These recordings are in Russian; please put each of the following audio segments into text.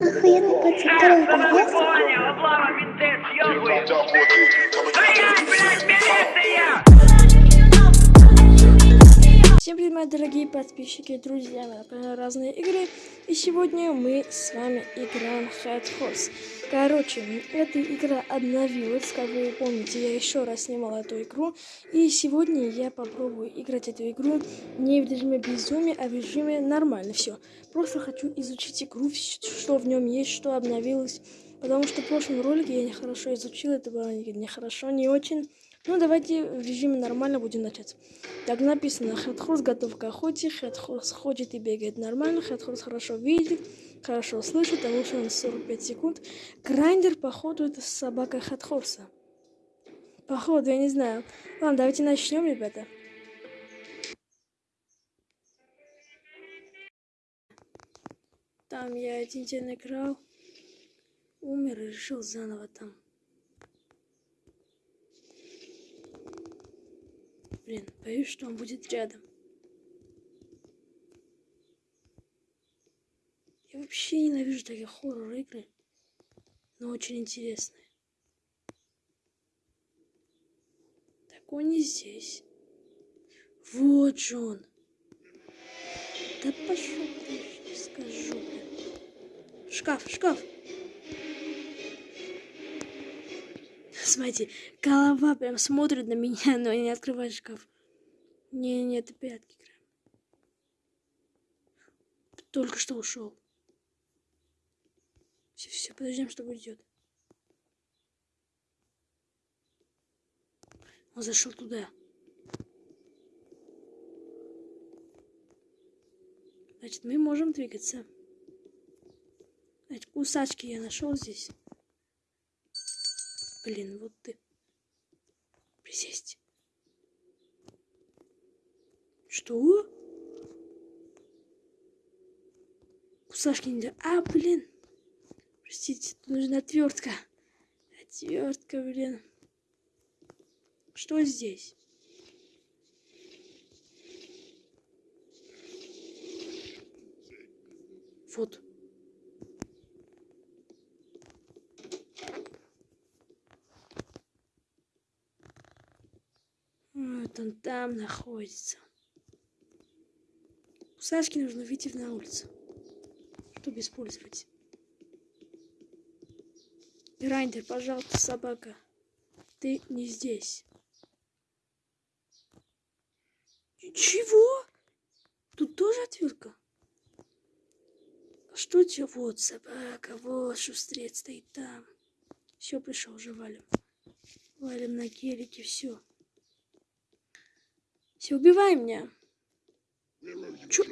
Охуенный пацан, второй подъезд. Понял, облава, дорогие подписчики, друзья, мы на канале разные игры, и сегодня мы с вами играем Head Horse. Короче, эта игра обновилась, как вы помните, я еще раз снимал эту игру, и сегодня я попробую играть эту игру не в режиме безумия, а в режиме нормально, все. Просто хочу изучить игру, что в нем есть, что обновилось, потому что в прошлом ролике я нехорошо изучил, это было нехорошо, не очень. Ну, давайте в режиме нормально будем начать. Так написано, Хедхорс готов к охоте, Хедхорс ходит и бегает нормально, Хедхорс хорошо видит, хорошо слышит, а лучше он 45 секунд. Грайндер, походу, это собака Хедхорса. Походу, я не знаю. Ладно, давайте начнем, ребята. Там я один день играл, умер и решил заново там. Блин, боюсь, что он будет рядом. Я вообще ненавижу такие хоррор-игры, но очень интересные. Так он не здесь. Вот же он. Да пошел скажу. Шкаф, шкаф. Смотрите, голова прям смотрит на меня, но не открывает шкаф. Не-не, это пятки. Только что ушел. Все, все, подождем, что уйдет. Он зашел туда. Значит, мы можем двигаться. Значит, кусачки я нашел здесь. Блин, вот ты. Присесть. Что? Кусашки нельзя. А, блин. Простите, нужна отвертка. Отвертка, блин. Что здесь? Вот. Вот он там находится. У Сашки нужно выйти на улицу, чтобы использовать. Грайндер, пожалуйста, собака. Ты не здесь. Чего? Тут тоже отвертка? А что тебе? Вот собака, вот шустрец стоит там. Все, пришел уже валим. Валим на гелике, все. Все, убивай меня. Чё?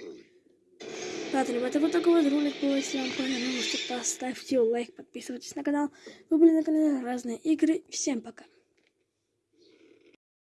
Ладно, ребята, вот такой вот ролик был. Если вам понравилось, то поставьте лайк, подписывайтесь на канал. Вы были на канале Разные Игры. Всем пока.